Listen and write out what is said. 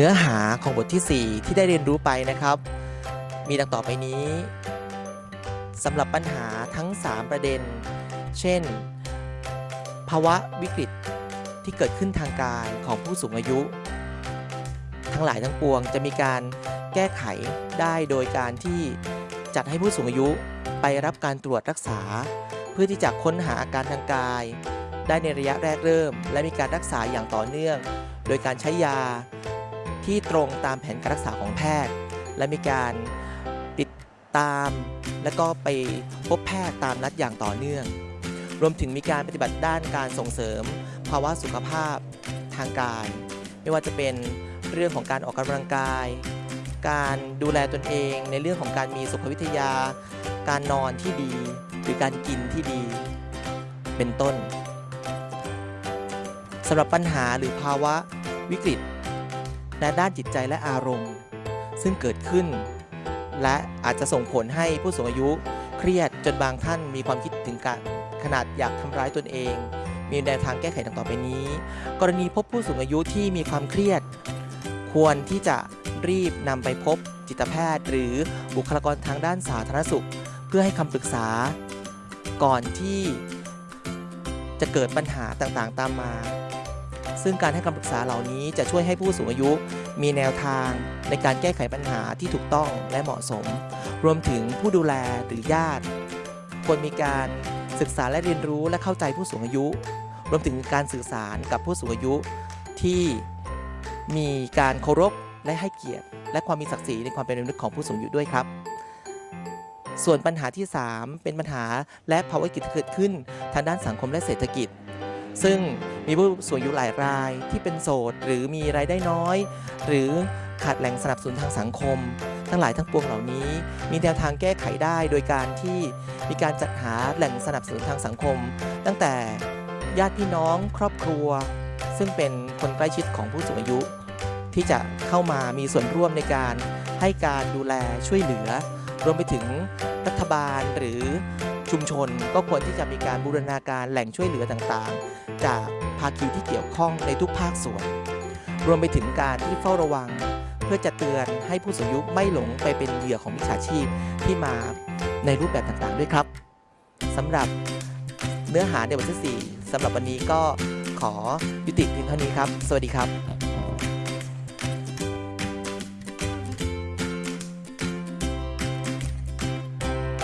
เนื้อหาของบทที่ 4 ที่ได้เรียนรู้ไปนะครับ มีดังต่อไปนี้สำหรับปัญหาทั้ง 3 ประเด็น เช่น ภาวะวิกฤตที่เกิดขึ้นทางกายของผู้สูงอายุ ทั้งหลายทั้งปวงจะมีการแก้ไขได้โดยการที่จัดให้ผู้สูงอายุไปรับการตรวจรักษา เพื่อที่จะค้นหาอาการทางกาย ได้ในระยะแรกเริ่ม และมีการรักษาอย่างต่อเนื่อง โดยการใช้ยา ที่ตรงตามแผนการรักษาของแพทย์ และมีการติดตาม และก็ไปพบแพทย์ตามนัดอย่างต่อเนื่อง รวมถึงมีการปฏิบัติด้านการส่งเสริม ภาวะสุขภาพทางกาย ไม่ว่าจะเป็นเรื่องของการออกกำลังกาย การดูแลตนเองในเรื่องของการมีสุขวิทยา การนอนที่ดี หรือการกินที่ดี เป็นต้นสำหรับปัญหาหรือภาวะวิกฤต ในด้านจิตใจและอารมณ์ ซึ่งเกิดขึ้น และอาจจะส่งผลให้ผู้สูงอายุเครียดจนบางท่านมีความคิดถึงการขนาดอยากทำร้ายตนเอง มีแนวทางแก้ไขดังต่อไปนี้ กรณีพบผู้สูงอายุที่มีความเครียด ควรที่จะรีบนำไปพบจิตแพทย์ หรือบุคลากรทางด้านสาธารณสุข เพื่อให้คำปรึกษา ก่อนที่จะเกิดปัญหาต่างๆ ตามมา ซึ่งการให้คำปรึกษาเหล่านี้จะช่วยให้ผู้สูงอายุ มีแนวทางในการแก้ไขปัญหาที่ถูกต้องและเหมาะสม รวมถึงผู้ดูแลหรือญาติควรมีการศึกษาและเรียนรู้และเข้าใจผู้สูงอายุ รวมถึงการสื่อสารกับผู้สูงอายุที่มีการเคารพและให้เกียรติ และความมีศักดิ์ศรีในความเป็นมนุษย์ของผู้สูงอายุด้วยครับ ส่วนปัญหาที่ 3 เป็นปัญหาและภาวะวิกฤตที่เกิดขึ้นทางด้านสังคมและเศรษฐกิจ ซึ่ง มีผู้สูงอายุหลายรายที่เป็นโสด หรือมีรายได้น้อย หรือขาดแหล่งสนับสนุนทางสังคม ทั้งหลายทั้งปวงเหล่านี้ มีแนวทางแก้ไขได้ โดยการที่มีการจัดหาแหล่งสนับสนุนทางสังคม ตั้งแต่ญาติพี่น้องครอบครัว ซึ่งเป็นคนใกล้ชิดของผู้สูงอายุ ที่จะเข้ามามีส่วนร่วมในการให้การดูแลช่วยเหลือ รวมไปถึงรัฐบาลหรือชุมชนก็ควรที่จะมีการบูรณาการแหล่งช่วยเหลือต่างๆ จาก ภาคีที่เกี่ยวข้องในทุกภาคส่วน รวมไปถึงการที่เฝ้าระวัง เพื่อจะเตือนให้ผู้สูงอายุไม่หลงไปเป็นเหยื่อของมิจฉาชีพที่มาในรูปแบบต่างๆด้วยครับสำหรับเนื้อหาในบทที่4สำหรับวันนี้ก็ขอยุติเพียงเท่านี้ครับ สวัสดีครับ